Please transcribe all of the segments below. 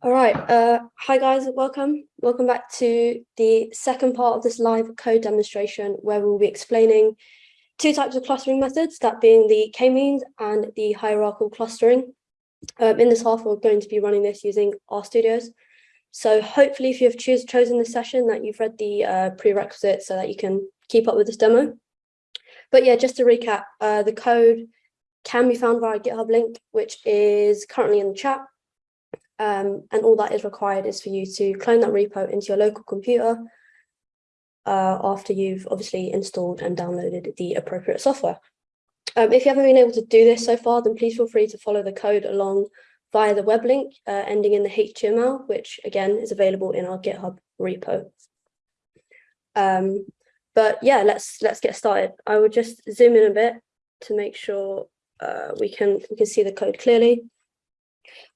All right. Uh, hi, guys. Welcome. Welcome back to the second part of this live code demonstration where we'll be explaining two types of clustering methods, that being the k-means and the hierarchical clustering. Um, in this half, we're going to be running this using RStudios. So hopefully, if you've choose, chosen this session, that you've read the uh, prerequisites so that you can keep up with this demo. But yeah, just to recap, uh, the code can be found via GitHub link, which is currently in the chat. Um, and all that is required is for you to clone that repo into your local computer uh, after you've obviously installed and downloaded the appropriate software. Um, if you haven't been able to do this so far, then please feel free to follow the code along via the web link uh, ending in the HTML, which again is available in our GitHub repo. Um, but yeah, let's let's get started. I will just zoom in a bit to make sure uh, we can we can see the code clearly.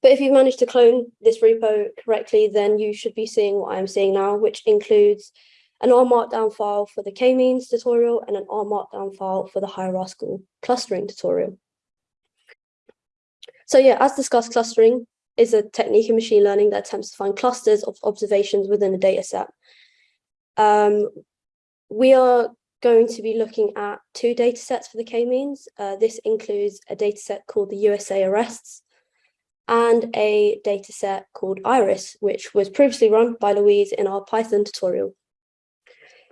But if you've managed to clone this repo correctly, then you should be seeing what I'm seeing now, which includes an R Markdown file for the k-means tutorial and an R Markdown file for the hierarchical clustering tutorial. So yeah, as discussed, clustering is a technique in machine learning that attempts to find clusters of observations within a data set. Um, we are going to be looking at two data sets for the k-means. Uh, this includes a data set called the USA arrests, and a dataset called Iris, which was previously run by Louise in our Python tutorial.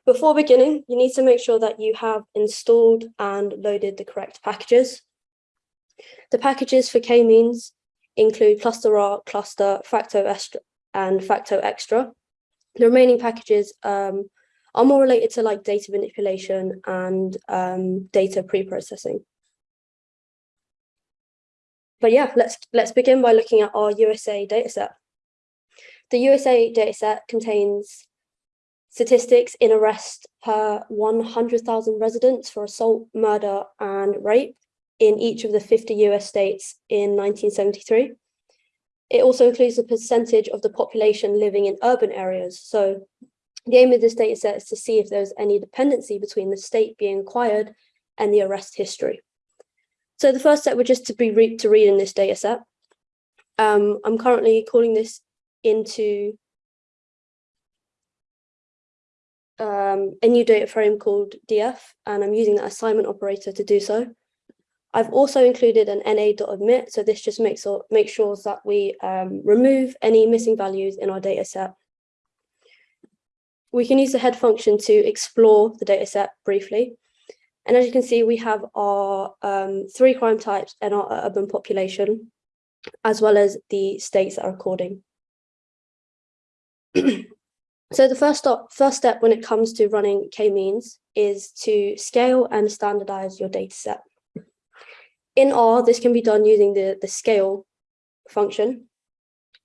Before beginning, you need to make sure that you have installed and loaded the correct packages. The packages for k-means include ClusterR, cluster, factoextra, and factoextra. The remaining packages um, are more related to like data manipulation and um, data pre-processing but yeah, let's let's begin by looking at our USA dataset. The USA dataset contains statistics in arrest per 100,000 residents for assault, murder, and rape in each of the 50 US states in 1973. It also includes the percentage of the population living in urban areas. So the aim of this dataset is to see if there's any dependency between the state being acquired and the arrest history. So the first step would just to be re to read in this data set. Um, I'm currently calling this into um, a new data frame called df, and I'm using that assignment operator to do so. I've also included an na.omit, so this just makes, makes sure that we um, remove any missing values in our data set. We can use the head function to explore the data set briefly. And as you can see, we have our um, three crime types and our urban population, as well as the states that are recording. so the first step, first step when it comes to running k-means is to scale and standardize your data set. In R, this can be done using the, the scale function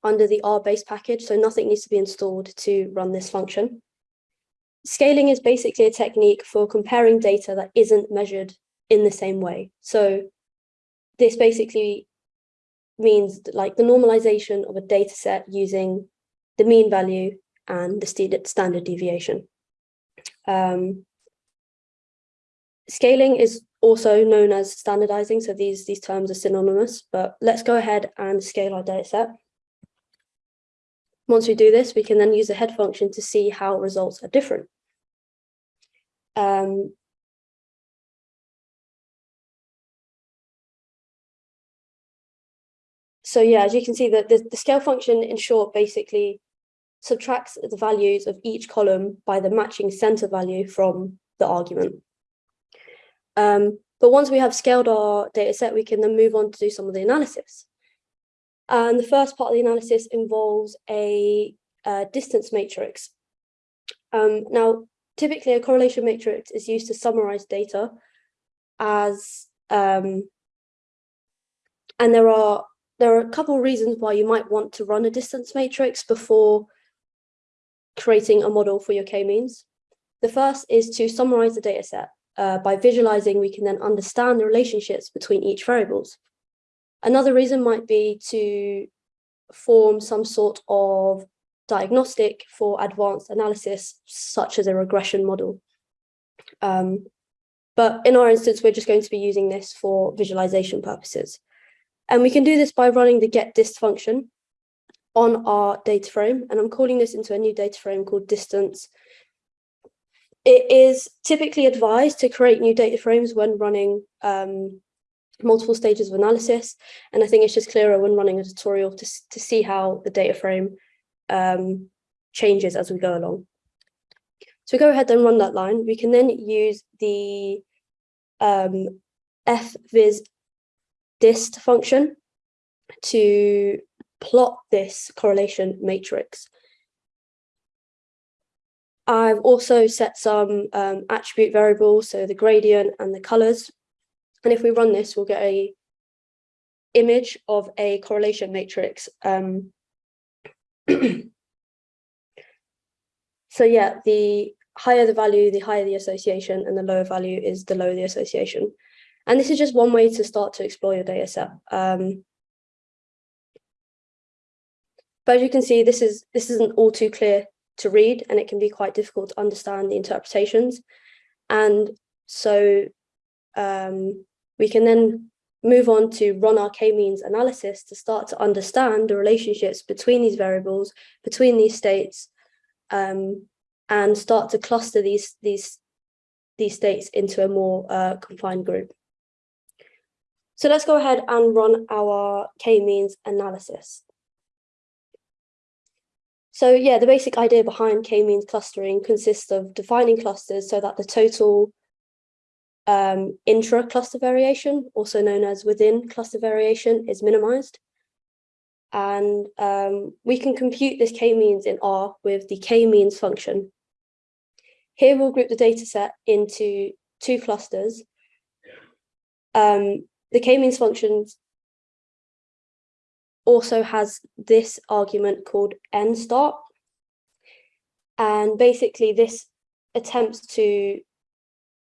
under the R base package, so nothing needs to be installed to run this function. Scaling is basically a technique for comparing data that isn't measured in the same way. So this basically means like the normalization of a data set using the mean value and the standard deviation. Um, scaling is also known as standardizing, so these, these terms are synonymous, but let's go ahead and scale our data set. Once we do this, we can then use the head function to see how results are different. Um, so yeah, as you can see, that the, the scale function in short basically subtracts the values of each column by the matching center value from the argument. Um, but once we have scaled our data set, we can then move on to do some of the analysis. And the first part of the analysis involves a, a distance matrix. Um, now, typically a correlation matrix is used to summarize data as um, and there are there are a couple of reasons why you might want to run a distance matrix before creating a model for your k-means. The first is to summarize the data set. Uh, by visualizing, we can then understand the relationships between each variables. Another reason might be to form some sort of diagnostic for advanced analysis, such as a regression model. Um, but in our instance, we're just going to be using this for visualization purposes. And we can do this by running the get dist function. on our data frame, and I'm calling this into a new data frame called distance. It is typically advised to create new data frames when running um, multiple stages of analysis. And I think it's just clearer when running a tutorial to, to see how the data frame um, changes as we go along. So we go ahead and run that line. We can then use the um, fviz dist function to plot this correlation matrix. I've also set some um, attribute variables, so the gradient and the colors. And if we run this, we'll get a image of a correlation matrix. Um, so yeah, the higher the value, the higher the association, and the lower value is the lower the association. And this is just one way to start to explore your data set. Um, but as you can see, this is this isn't all too clear to read, and it can be quite difficult to understand the interpretations. And so um, we can then move on to run our k-means analysis to start to understand the relationships between these variables, between these states, um, and start to cluster these, these, these states into a more uh, confined group. So let's go ahead and run our k-means analysis. So yeah, the basic idea behind k-means clustering consists of defining clusters so that the total um, intra-cluster variation, also known as within cluster variation, is minimized. And um, we can compute this k-means in R with the k-means function. Here we'll group the data set into two clusters. Um, the k-means function also has this argument called n start. And basically this attempts to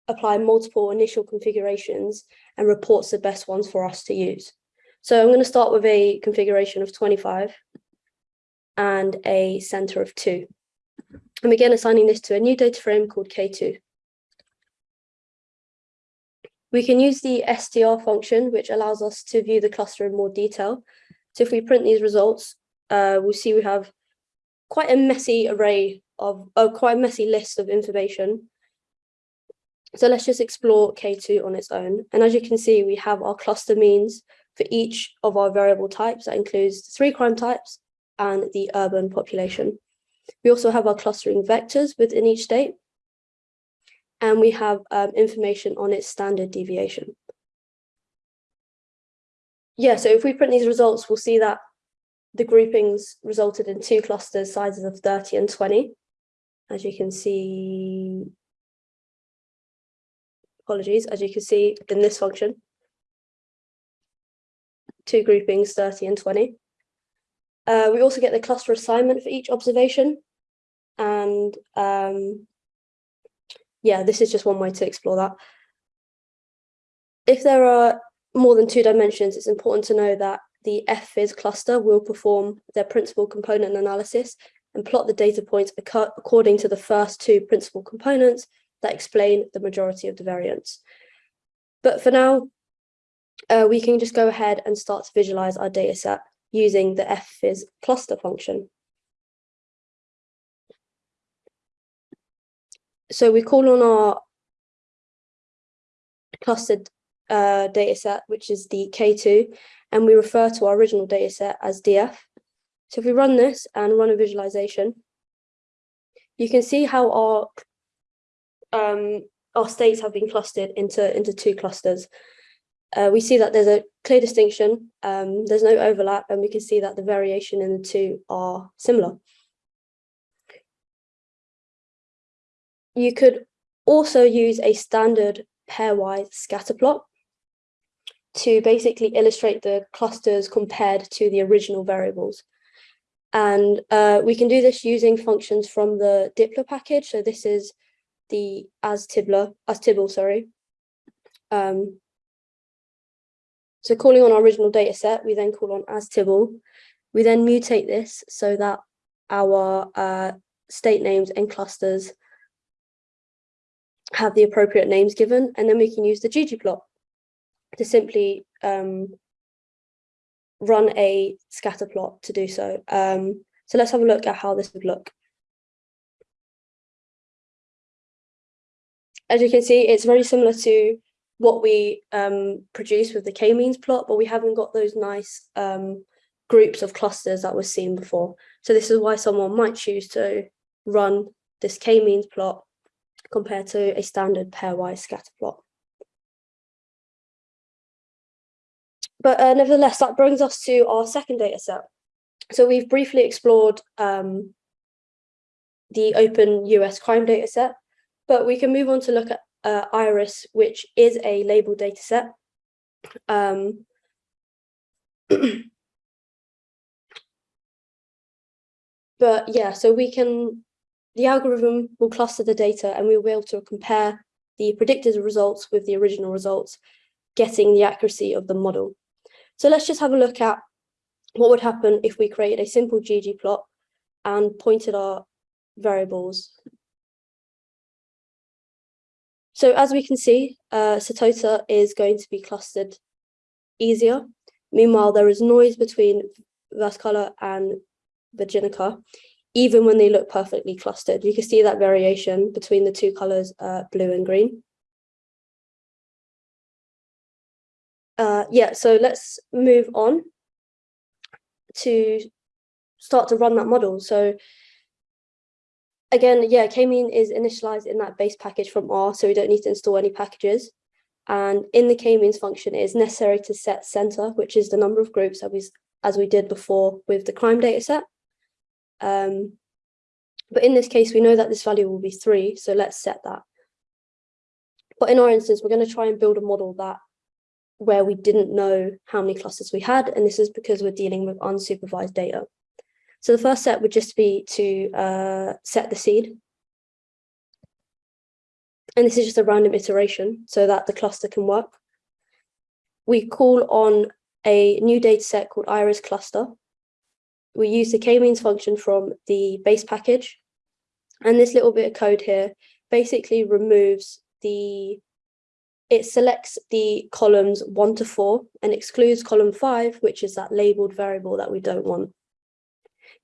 apply multiple initial configurations and reports the best ones for us to use. So I'm going to start with a configuration of 25 and a center of 2. I'm again assigning this to a new data frame called K2. We can use the str function, which allows us to view the cluster in more detail. So if we print these results, uh, we'll see we have quite a messy array of, uh, quite a messy list of information so let's just explore K2 on its own. And as you can see, we have our cluster means for each of our variable types. That includes three crime types and the urban population. We also have our clustering vectors within each state. And we have um, information on its standard deviation. Yeah, so if we print these results, we'll see that the groupings resulted in two clusters sizes of 30 and 20. As you can see apologies, as you can see in this function. Two groupings, 30 and 20. Uh, we also get the cluster assignment for each observation. And um, yeah, this is just one way to explore that. If there are more than two dimensions, it's important to know that the fviz cluster will perform their principal component analysis and plot the data points according to the first two principal components that explain the majority of the variance. But for now, uh, we can just go ahead and start to visualize our data set using the fviz cluster function. So we call on our clustered uh, data set, which is the K2, and we refer to our original data set as DF. So if we run this and run a visualization, you can see how our um, our states have been clustered into, into two clusters. Uh, we see that there's a clear distinction, um, there's no overlap, and we can see that the variation in the two are similar. You could also use a standard pairwise scatter plot to basically illustrate the clusters compared to the original variables. And uh, we can do this using functions from the dplyr package. So this is the as Tibler, as Tibble, sorry. Um, so calling on our original data set, we then call on as Tibble. We then mutate this so that our uh, state names and clusters have the appropriate names given, and then we can use the ggplot to simply um, run a scatter plot to do so. Um, so let's have a look at how this would look. As you can see, it's very similar to what we um, produce with the k-means plot, but we haven't got those nice um, groups of clusters that was seen before. So this is why someone might choose to run this k-means plot compared to a standard pairwise scatter plot. But uh, nevertheless, that brings us to our second data set. So we've briefly explored um, the open US crime data set, but we can move on to look at uh, IRIS, which is a labeled data set. Um, but yeah, so we can, the algorithm will cluster the data and we'll be able to compare the predicted results with the original results, getting the accuracy of the model. So let's just have a look at what would happen if we created a simple ggplot and pointed our variables. So as we can see, uh, Setosa is going to be clustered easier. Meanwhile, there is noise between Versicolor and Virginica, even when they look perfectly clustered. You can see that variation between the two colors, uh, blue and green. Uh, yeah, so let's move on to start to run that model. So again, yeah, k-mean is initialized in that base package from R, so we don't need to install any packages. And in the k-means function, it is necessary to set center, which is the number of groups that we, as we did before with the crime data set. Um, but in this case, we know that this value will be three, so let's set that. But in our instance, we're going to try and build a model that where we didn't know how many clusters we had, and this is because we're dealing with unsupervised data. So the first step would just be to uh, set the seed. And this is just a random iteration so that the cluster can work. We call on a new data set called iris cluster. We use the k-means function from the base package. And this little bit of code here basically removes the it selects the columns one to four and excludes column five, which is that labeled variable that we don't want.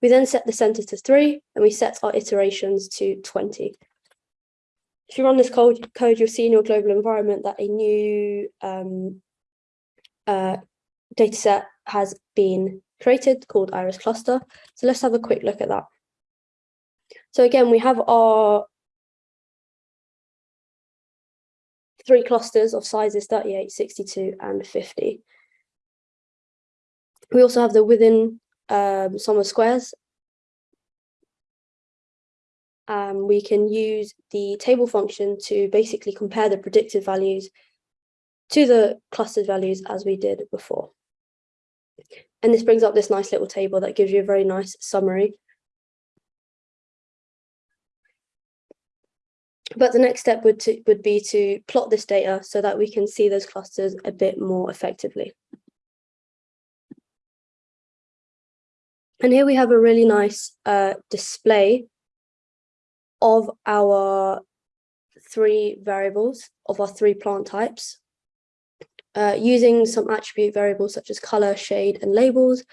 We then set the center to three and we set our iterations to 20. If you run this code, code you'll see in your global environment that a new um, uh, data set has been created called Iris cluster. So let's have a quick look at that. So again, we have our three clusters of sizes 38, 62, and 50. We also have the within um, sum of squares. Um, we can use the table function to basically compare the predicted values to the clustered values as we did before. And this brings up this nice little table that gives you a very nice summary But the next step would, to, would be to plot this data so that we can see those clusters a bit more effectively. And here we have a really nice uh, display of our three variables, of our three plant types. Uh, using some attribute variables such as color, shade, and labels,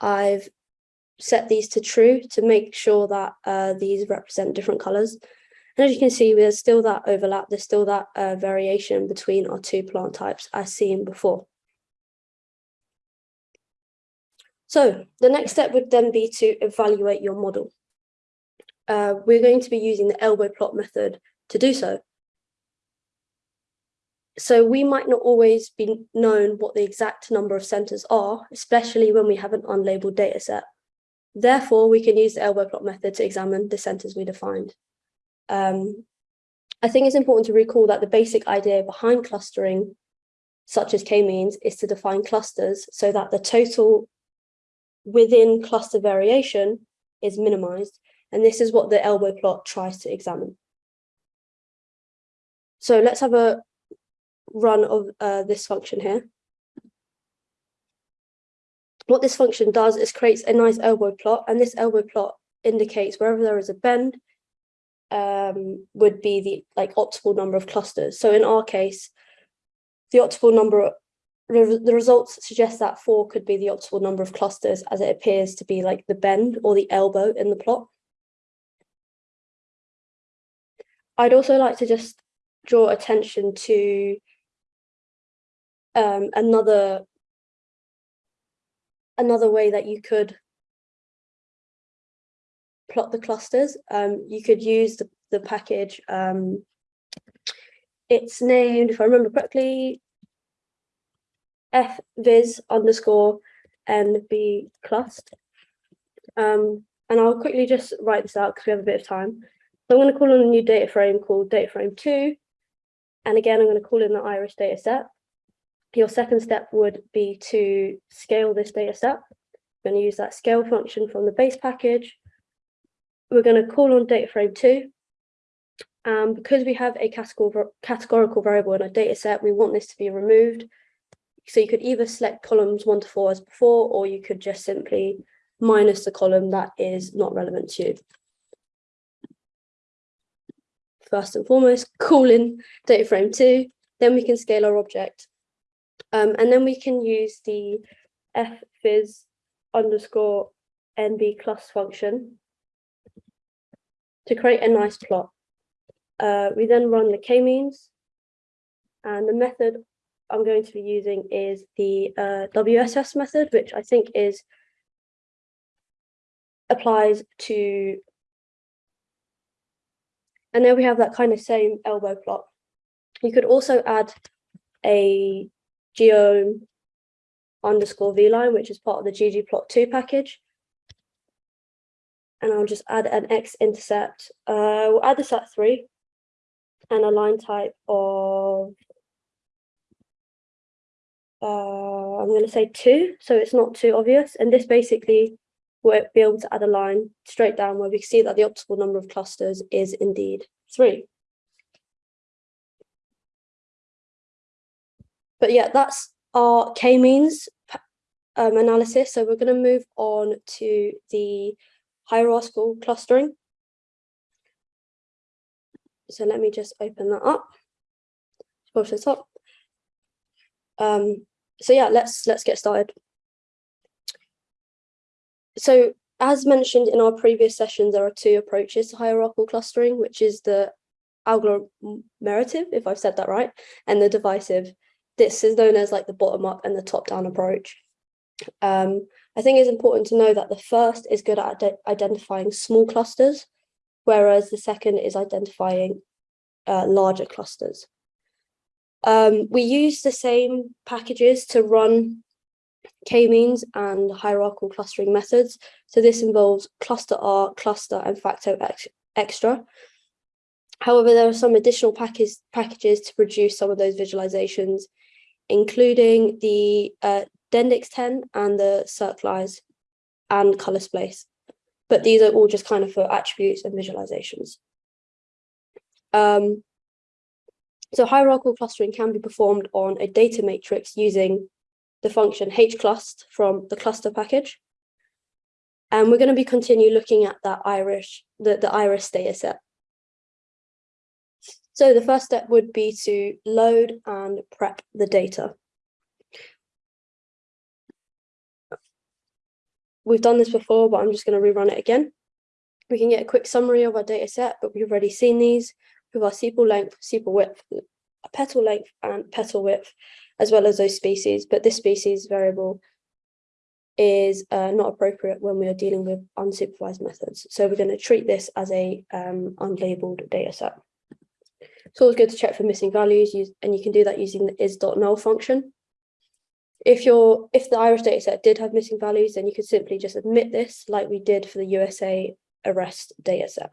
I've set these to true to make sure that uh, these represent different colors. And as you can see, there's still that overlap, there's still that uh, variation between our two plant types as seen before. So the next step would then be to evaluate your model. Uh, we're going to be using the elbow plot method to do so. So we might not always be known what the exact number of centers are, especially when we have an unlabeled data set. Therefore, we can use the elbow plot method to examine the centers we defined. Um, I think it's important to recall that the basic idea behind clustering, such as k-means, is to define clusters so that the total within cluster variation is minimized. And this is what the elbow plot tries to examine. So let's have a run of uh, this function here. What this function does is creates a nice elbow plot, and this elbow plot indicates wherever there is a bend, um, would be the like optimal number of clusters. So in our case, the optimal number the results suggest that four could be the optimal number of clusters as it appears to be like the bend or the elbow in the plot. I'd also like to just draw attention to um, another another way that you could plot the clusters. Um, you could use the, the package, um, it's named, if I remember correctly, fviz underscore nb clust. Um, and I'll quickly just write this out because we have a bit of time. So I'm going to call on a new data frame called data frame two. And again, I'm going to call in the iris data set. Your second step would be to scale this data set. I'm going to use that scale function from the base package. We're going to call on data frame two. Um, because we have a categorical variable in our data set, we want this to be removed. So you could either select columns one to four as before, or you could just simply minus the column that is not relevant to you. First and foremost, call in data frame two, then we can scale our object. Um, and then we can use the fviz underscore nb clus function to create a nice plot. Uh, we then run the k-means and the method I'm going to be using is the uh, WSS method, which I think is applies to, and then we have that kind of same elbow plot. You could also add a geom underscore vline, which is part of the ggplot2 package. And I'll just add an x-intercept. Uh, we'll add this at three and a line type of uh, I'm going to say two, so it's not too obvious. And this basically will be able to add a line straight down where we see that the optimal number of clusters is indeed three. But yeah, that's our k-means um, analysis. So we're going to move on to the hierarchical clustering. So let me just open that up. Push this up. Um, so yeah, let's let's get started. So as mentioned in our previous sessions, there are two approaches to hierarchical clustering, which is the agglomerative, if I've said that right, and the divisive. This is known as like the bottom up and the top down approach. Um, I think it's important to know that the first is good at identifying small clusters, whereas the second is identifying uh, larger clusters. Um, we use the same packages to run k-means and hierarchical clustering methods. So this involves ClusterR, cluster, and facto extra. However, there are some additional package, packages to produce some of those visualizations, including the uh, dendextend and the Circlize and colorspace. But these are all just kind of for attributes and visualizations. Um, so hierarchical clustering can be performed on a data matrix using the function hclust from the cluster package. And we're going to be continue looking at that iris, the, the iris data set. So the first step would be to load and prep the data. We've done this before, but I'm just going to rerun it again. We can get a quick summary of our data set, but we've already seen these with our sepal length, sepal width, petal length and petal width, as well as those species. But this species variable is uh, not appropriate when we are dealing with unsupervised methods. So we're going to treat this as a um, unlabeled data set. It's always good to check for missing values, use, and you can do that using the is.null function. If your if the iris dataset did have missing values, then you could simply just admit this like we did for the USA arrest dataset.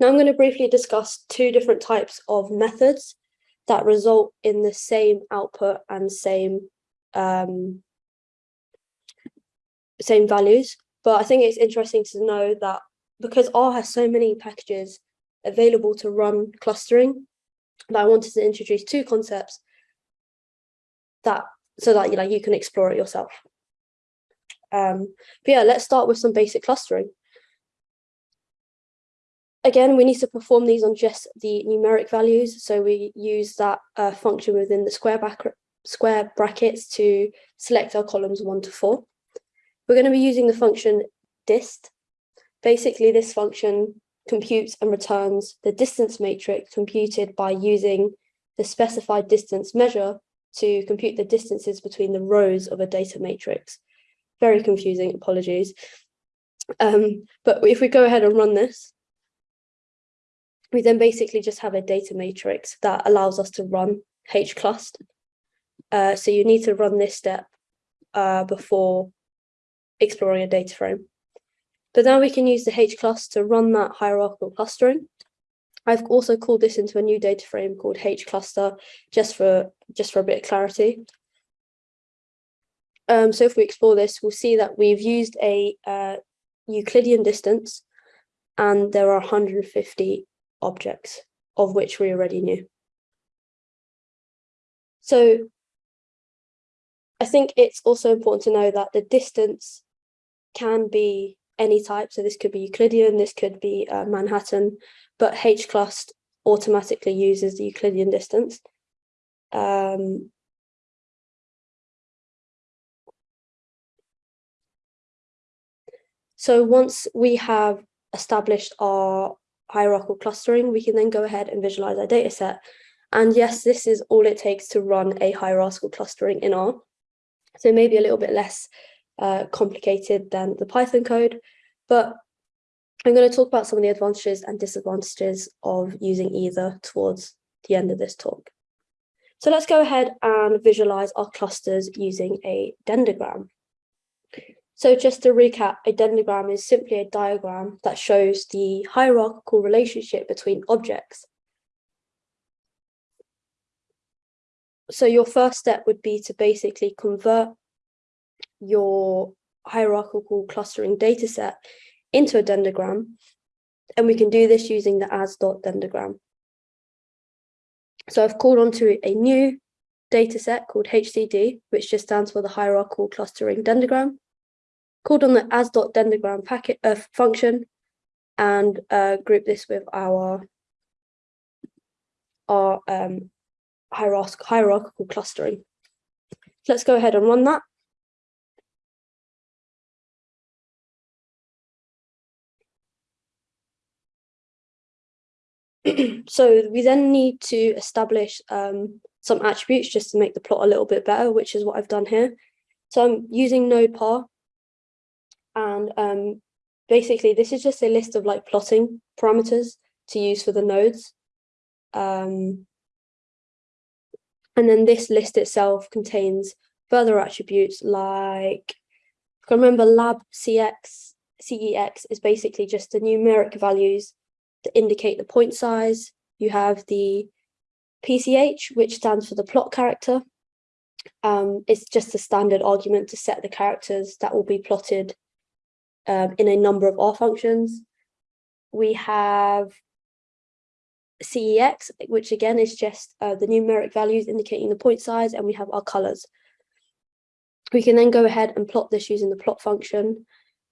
Now I'm going to briefly discuss two different types of methods that result in the same output and same um, same values. But I think it's interesting to know that because R has so many packages available to run clustering, that I wanted to introduce two concepts that so that you know you can explore it yourself. Um, but yeah, let's start with some basic clustering. Again, we need to perform these on just the numeric values. So we use that uh, function within the square square brackets to select our columns one to four. We're going to be using the function dist. Basically, this function computes and returns the distance matrix computed by using the specified distance measure to compute the distances between the rows of a data matrix. Very confusing, apologies. Um, but if we go ahead and run this, we then basically just have a data matrix that allows us to run hclust. Uh, so you need to run this step uh, before exploring a data frame. But now we can use the hclust to run that hierarchical clustering. I've also called this into a new data frame called hcluster just for just for a bit of clarity. Um, so if we explore this, we'll see that we've used a uh, Euclidean distance and there are 150 objects of which we already knew. So I think it's also important to know that the distance can be any type. So this could be Euclidean, this could be uh, Manhattan, but hclust automatically uses the Euclidean distance. Um, so once we have established our hierarchical clustering, we can then go ahead and visualize our data set. And yes, this is all it takes to run a hierarchical clustering in R. So maybe a little bit less uh, complicated than the Python code, but I'm going to talk about some of the advantages and disadvantages of using either towards the end of this talk. So let's go ahead and visualize our clusters using a dendrogram. So just to recap, a dendrogram is simply a diagram that shows the hierarchical relationship between objects. So your first step would be to basically convert your hierarchical clustering dataset into a dendrogram. And we can do this using the as.dendrogram. So I've called onto a new dataset called HCD, which just stands for the hierarchical clustering dendrogram. Called on the as.dendrogram packet uh, function and uh, group this with our our um, hierarchical, hierarchical clustering. Let's go ahead and run that. so we then need to establish um, some attributes just to make the plot a little bit better, which is what I've done here. So I'm using NodePar, and um, basically this is just a list of like plotting parameters to use for the nodes. Um, and then this list itself contains further attributes like, remember lab CX, CEX is basically just the numeric values to indicate the point size. You have the PCH, which stands for the plot character. Um, it's just a standard argument to set the characters that will be plotted um, in a number of R functions. We have CEX, which again is just uh, the numeric values indicating the point size, and we have our colors. We can then go ahead and plot this using the plot function.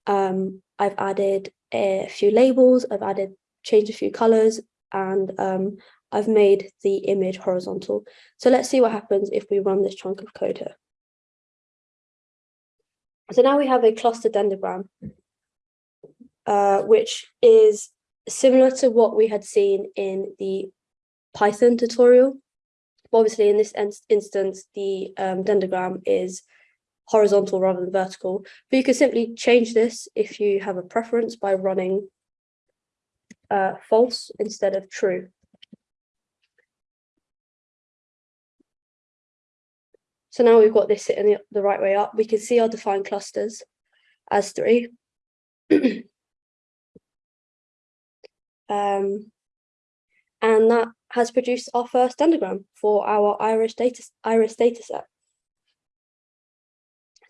Um, I've added a few labels, I've added changed a few colors, and um, I've made the image horizontal. So let's see what happens if we run this chunk of code here. So now we have a cluster dendrogram, uh, which is similar to what we had seen in the Python tutorial. Obviously, in this instance, the um, dendrogram is horizontal rather than vertical, but you can simply change this if you have a preference by running uh, false instead of true. So now we've got this sitting the, the right way up. We can see our defined clusters as three. um, and that has produced our first dendrogram for our iris data iris data set.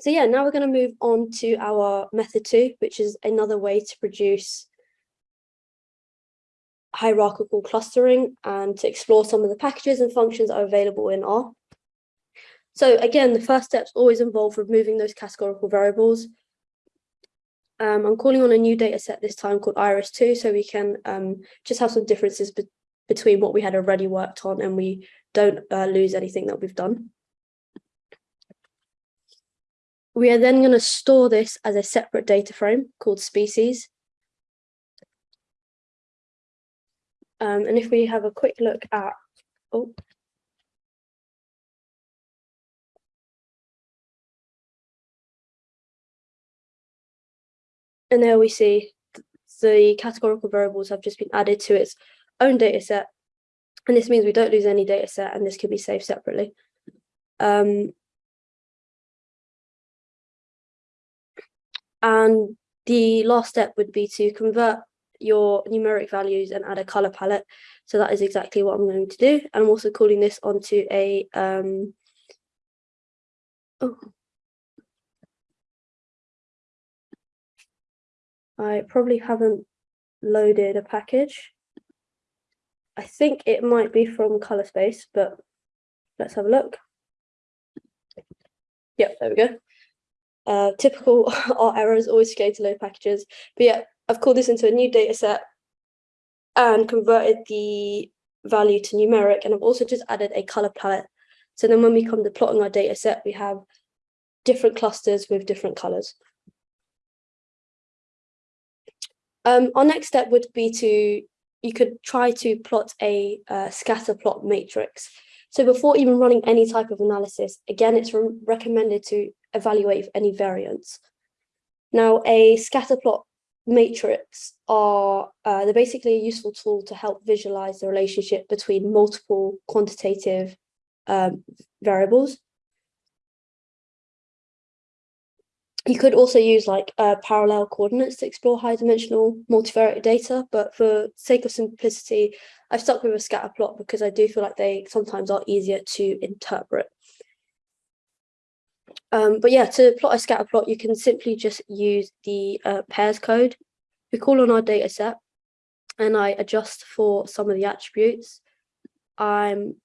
So yeah, now we're going to move on to our method two, which is another way to produce hierarchical clustering and to explore some of the packages and functions that are available in R. So again, the first steps always involve removing those categorical variables. Um, I'm calling on a new data set this time called IRIS2, so we can um, just have some differences be between what we had already worked on and we don't uh, lose anything that we've done. We are then going to store this as a separate data frame called species. Um, and if we have a quick look at, oh, and there we see the categorical variables have just been added to its own data set. And this means we don't lose any data set and this can be saved separately. Um, and the last step would be to convert your numeric values and add a color palette. So that is exactly what I'm going to do. And I'm also calling this onto a, um, oh, I probably haven't loaded a package. I think it might be from ColorSpace, but let's have a look. Yep, there we go. Uh, typical art errors, always forgetting to load packages. But yeah, I've called this into a new data set and converted the value to numeric. And I've also just added a color palette. So then when we come to plotting our data set, we have different clusters with different colors. Um, our next step would be to, you could try to plot a uh, scatter plot matrix. So before even running any type of analysis, again, it's re recommended to evaluate any variance. Now, a scatter plot matrix are, uh, they're basically a useful tool to help visualize the relationship between multiple quantitative um, variables. You could also use like uh, parallel coordinates to explore high dimensional multivariate data, but for sake of simplicity, I've stuck with a scatter plot because I do feel like they sometimes are easier to interpret. Um, but yeah, to plot a scatter plot, you can simply just use the uh, pairs code. We call on our data set and I adjust for some of the attributes. I'm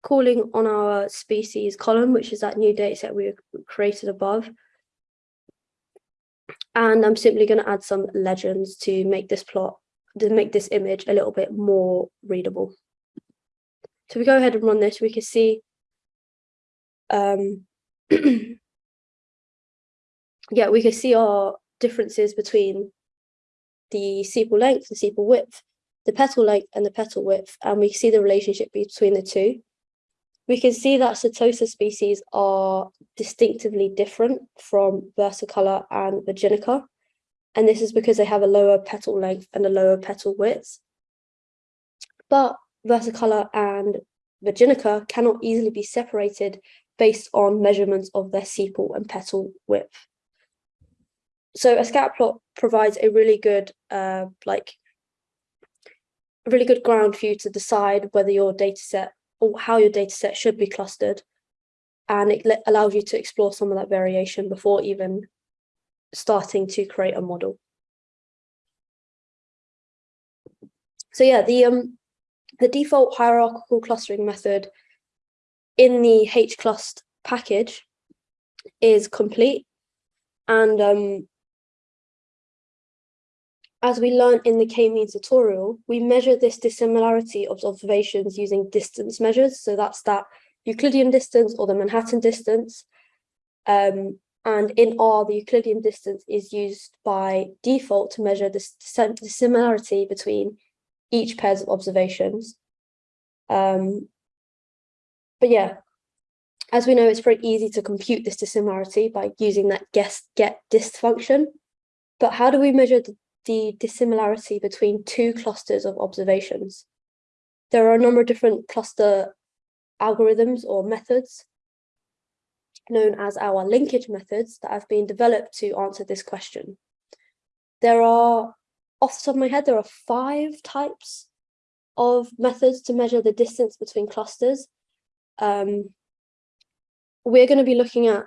calling on our species column, which is that new data set we created above. And I'm simply going to add some legends to make this plot, to make this image a little bit more readable. So we go ahead and run this, we can see um, yeah, we can see our differences between the sepal length, and sepal width, the petal length and the petal width, and we see the relationship between the two. We can see that Setosa species are distinctively different from versicolor and virginica, and this is because they have a lower petal length and a lower petal width. But versicolor and virginica cannot easily be separated based on measurements of their sepal and petal width. So a scatter plot provides a really good, uh, like, a really good ground for you to decide whether your data set or how your data set should be clustered. And it allows you to explore some of that variation before even starting to create a model. So yeah, the um the default hierarchical clustering method in the hclust package is complete. And um, as we learned in the k-means tutorial, we measure this dissimilarity of observations using distance measures. So that's that Euclidean distance or the Manhattan distance. Um, and in R, the Euclidean distance is used by default to measure the dissimilarity between each pairs of observations. Um, but yeah, as we know, it's very easy to compute this dissimilarity by using that guess get dist function. But how do we measure the, the dissimilarity between two clusters of observations? There are a number of different cluster algorithms or methods known as our linkage methods that have been developed to answer this question. There are, off the top of my head, there are five types of methods to measure the distance between clusters. Um, we're going to be looking at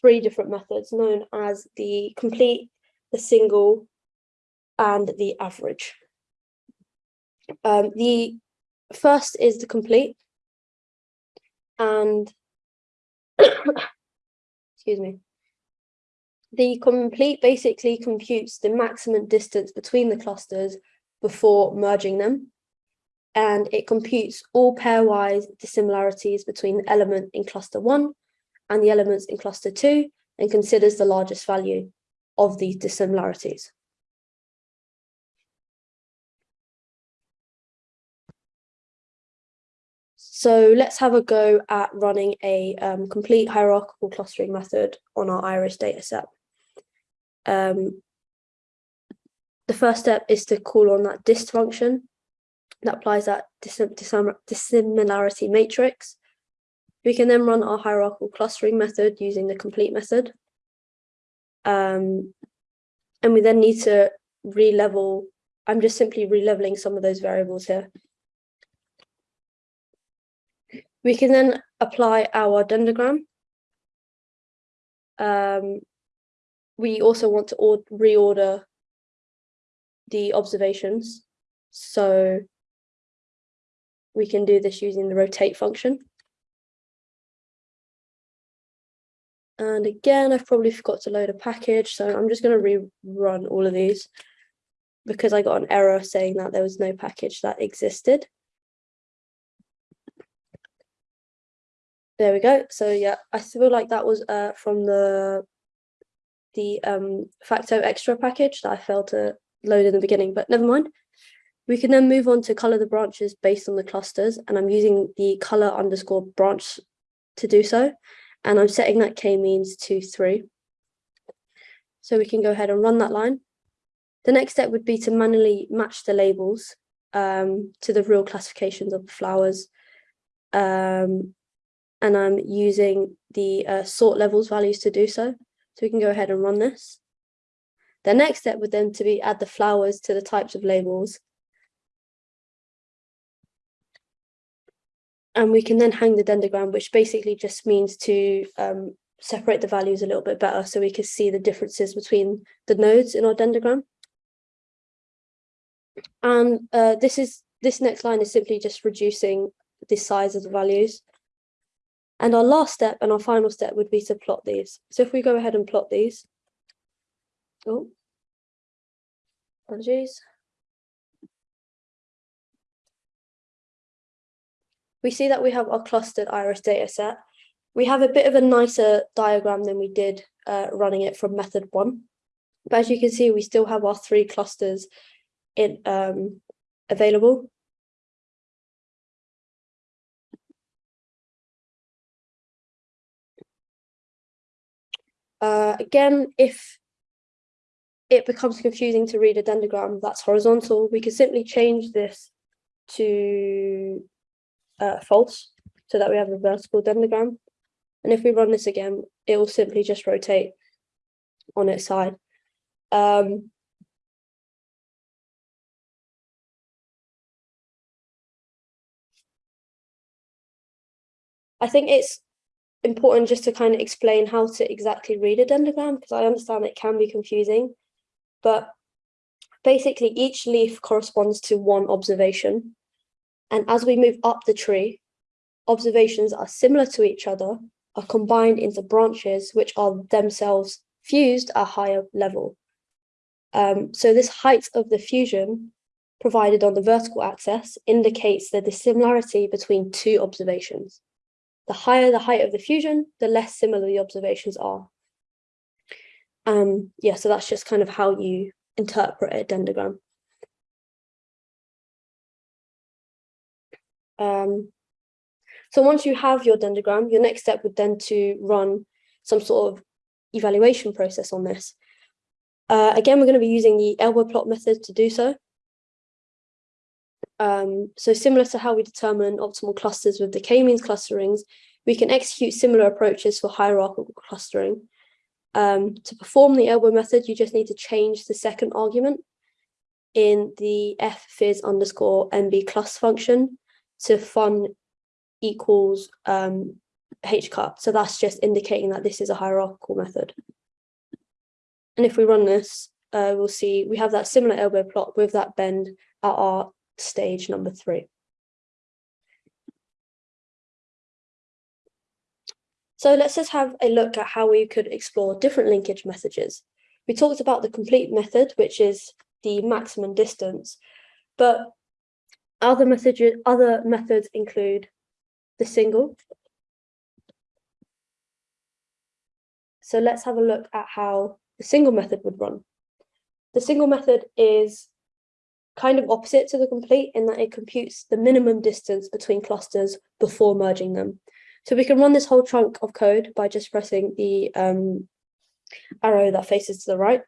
three different methods known as the complete, the single, and the average. Um, the first is the complete, and excuse me. The complete basically computes the maximum distance between the clusters before merging them and it computes all pairwise dissimilarities between the element in cluster one and the elements in cluster two and considers the largest value of these dissimilarities. So let's have a go at running a um, complete hierarchical clustering method on our iris dataset. Um, the first step is to call on that dist function that applies that dissimilarity matrix. We can then run our hierarchical clustering method using the complete method. Um, and we then need to re-level, I'm just simply re-leveling some of those variables here. We can then apply our dendrogram. Um, we also want to reorder the observations. So we can do this using the rotate function. And again, I've probably forgot to load a package, so I'm just going to rerun all of these because I got an error saying that there was no package that existed. There we go. So yeah, I feel like that was uh, from the the um, factoextra package that I failed to load in the beginning, but never mind. We can then move on to color the branches based on the clusters, and I'm using the color underscore branch to do so and I'm setting that k-means to 3. So we can go ahead and run that line. The next step would be to manually match the labels um, to the real classifications of the flowers. Um, and I'm using the uh, sort levels values to do so. So we can go ahead and run this. The next step would then to be add the flowers to the types of labels and we can then hang the dendrogram, which basically just means to um, separate the values a little bit better so we can see the differences between the nodes in our dendrogram. And uh, this is this next line is simply just reducing the size of the values. And our last step and our final step would be to plot these. So if we go ahead and plot these, oh, apologies. we see that we have our clustered iris data set. We have a bit of a nicer diagram than we did uh, running it from method one. But as you can see, we still have our three clusters in um, available. Uh, again, if it becomes confusing to read a dendrogram that's horizontal, we can simply change this to uh, false so that we have a vertical dendrogram. And if we run this again, it will simply just rotate on its side. Um, I think it's important just to kind of explain how to exactly read a dendrogram because I understand it can be confusing, but basically each leaf corresponds to one observation and as we move up the tree, observations are similar to each other, are combined into branches which are themselves fused at a higher level. Um, so this height of the fusion provided on the vertical axis indicates the dissimilarity between two observations. The higher the height of the fusion, the less similar the observations are. Um, yeah, so that's just kind of how you interpret a dendrogram. Um, so once you have your dendrogram, your next step would then to run some sort of evaluation process on this. Uh, again, we're going to be using the elbow plot method to do so. Um, so similar to how we determine optimal clusters with the k-means clusterings, we can execute similar approaches for hierarchical clustering. Um, to perform the elbow method, you just need to change the second argument in the fviz underscore mb function to fun equals um, hcut. So that's just indicating that this is a hierarchical method. And if we run this, uh, we'll see we have that similar elbow plot with that bend at our stage number three. So let's just have a look at how we could explore different linkage messages. We talked about the complete method, which is the maximum distance, but other messages, other methods include the single, So let's have a look at how the single method would run. The single method is kind of opposite to the complete in that it computes the minimum distance between clusters before merging them. So we can run this whole chunk of code by just pressing the um, arrow that faces to the right.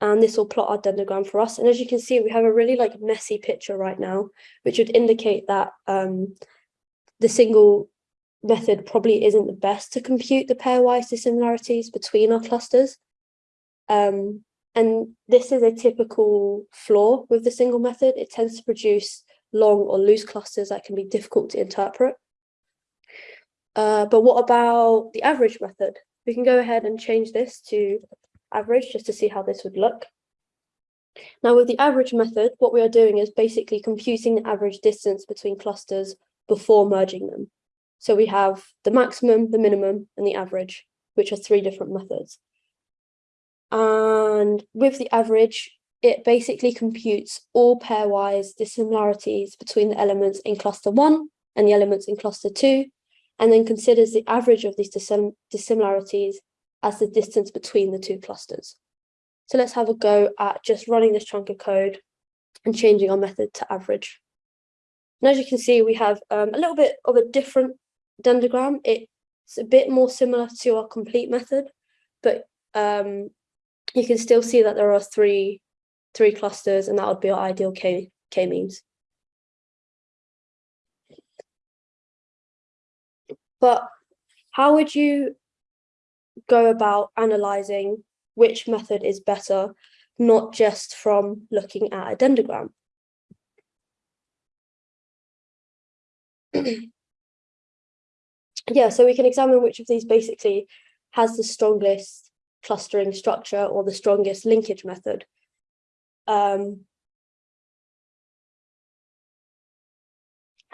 And this will plot our dendrogram for us. And as you can see, we have a really like messy picture right now, which would indicate that um, the single method probably isn't the best to compute the pairwise dissimilarities between our clusters. Um, and this is a typical flaw with the single method. It tends to produce long or loose clusters that can be difficult to interpret. Uh, but what about the average method? We can go ahead and change this to average just to see how this would look. Now with the average method, what we are doing is basically computing the average distance between clusters before merging them. So we have the maximum, the minimum, and the average, which are three different methods. And with the average, it basically computes all pairwise dissimilarities between the elements in cluster one and the elements in cluster two, and then considers the average of these dissim dissimilarities as the distance between the two clusters. So let's have a go at just running this chunk of code and changing our method to average. And as you can see, we have um, a little bit of a different dendrogram. It's a bit more similar to our complete method, but um, you can still see that there are three, three clusters and that would be our ideal K, K-means. But how would you go about analyzing which method is better, not just from looking at a dendrogram? yeah, so we can examine which of these basically has the strongest clustering structure or the strongest linkage method. Um,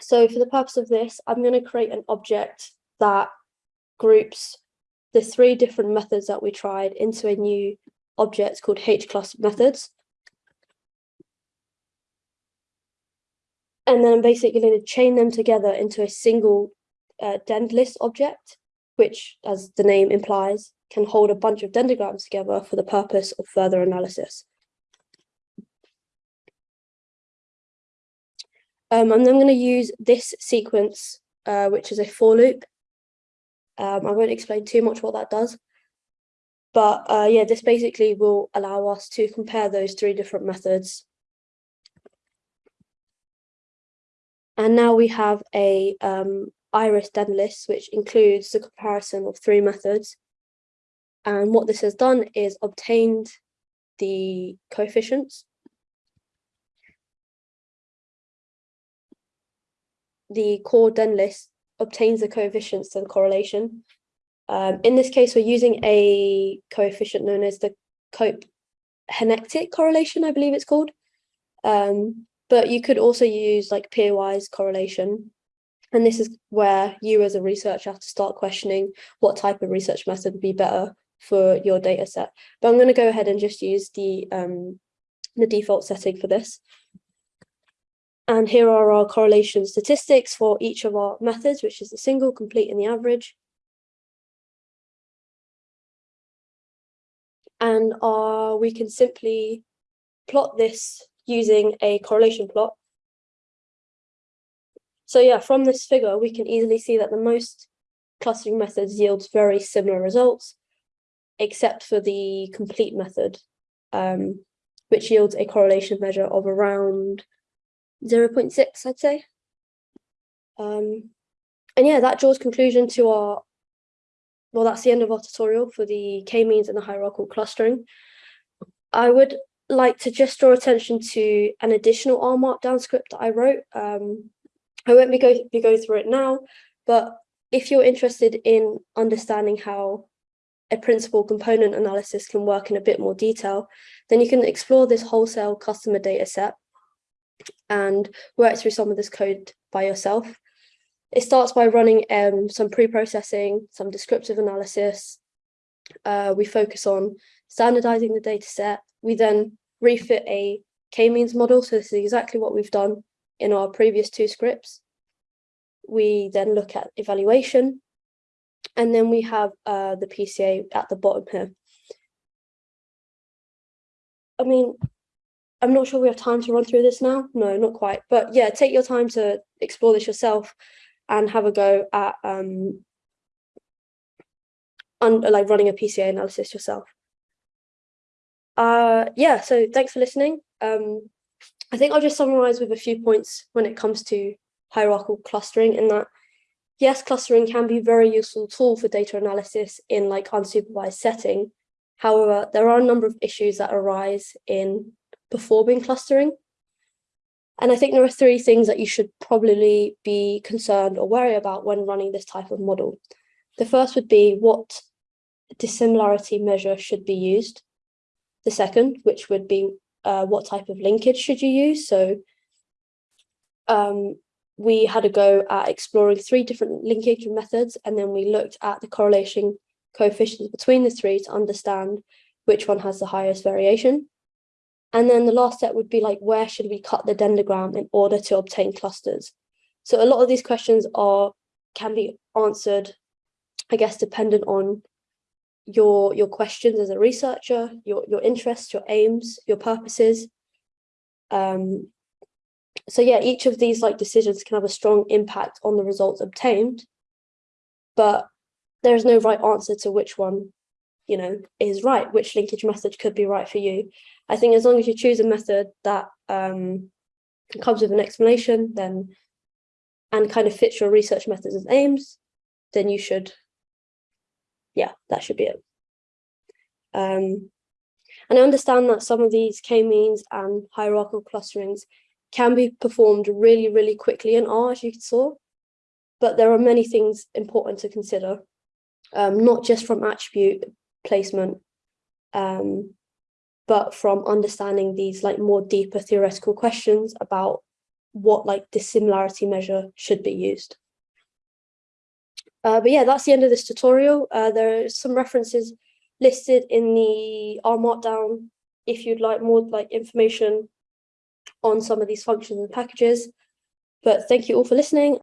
so for the purpose of this, I'm going to create an object that groups the three different methods that we tried into a new object called hclust methods. And then I'm basically going to chain them together into a single uh, object, which, as the name implies, can hold a bunch of dendrograms together for the purpose of further analysis. Um, I'm going to use this sequence, uh, which is a for loop, um, I won't explain too much what that does. But uh, yeah, this basically will allow us to compare those three different methods. And now we have a um, iris list, which includes the comparison of three methods. And what this has done is obtained the coefficients. The core den list obtains the coefficients the correlation. Um, in this case, we're using a coefficient known as the Cope Henectic correlation, I believe it's called. Um, but you could also use like pairwise correlation. And this is where you as a researcher have to start questioning what type of research method would be better for your data set. But I'm going to go ahead and just use the, um, the default setting for this. And here are our correlation statistics for each of our methods, which is the single, complete, and the average. And uh, we can simply plot this using a correlation plot. So yeah, from this figure, we can easily see that the most clustering methods yields very similar results, except for the complete method, um, which yields a correlation measure of around 0 0.6, I'd say. Um, and yeah, that draws conclusion to our, well, that's the end of our tutorial for the k-means and the hierarchical clustering. I would like to just draw attention to an additional R markdown script that I wrote. Um, I won't be, go be going through it now, but if you're interested in understanding how a principal component analysis can work in a bit more detail, then you can explore this wholesale customer data set and work through some of this code by yourself. It starts by running um, some pre-processing, some descriptive analysis. Uh, we focus on standardizing the data set. We then refit a k-means model. So this is exactly what we've done in our previous two scripts. We then look at evaluation. and then we have uh, the PCA at the bottom here. I mean, I'm not sure we have time to run through this now. No, not quite. But yeah, take your time to explore this yourself and have a go at um, like running a PCA analysis yourself. Uh, yeah, so thanks for listening. Um, I think I'll just summarize with a few points when it comes to hierarchical clustering in that, yes, clustering can be a very useful tool for data analysis in like unsupervised setting. However, there are a number of issues that arise in performing clustering. And I think there are three things that you should probably be concerned or worry about when running this type of model. The first would be what dissimilarity measure should be used. The second, which would be uh, what type of linkage should you use. So um, we had a go at exploring three different linkage methods, and then we looked at the correlation coefficients between the three to understand which one has the highest variation. And then the last step would be like, where should we cut the dendrogram in order to obtain clusters? So a lot of these questions are can be answered, I guess, dependent on your your questions as a researcher, your your interests, your aims, your purposes. Um, so yeah, each of these like decisions can have a strong impact on the results obtained, but there is no right answer to which one, you know, is right, which linkage method could be right for you. I think as long as you choose a method that um, comes with an explanation, then and kind of fits your research methods and aims, then you should, yeah, that should be it. Um, and I understand that some of these k-means and hierarchical clusterings can be performed really, really quickly in R, as you saw, but there are many things important to consider, um, not just from attribute placement, um, but from understanding these like more deeper theoretical questions about what like dissimilarity measure should be used. Uh, but yeah, that's the end of this tutorial. Uh, there are some references listed in the R Markdown if you'd like more like information on some of these functions and packages. But thank you all for listening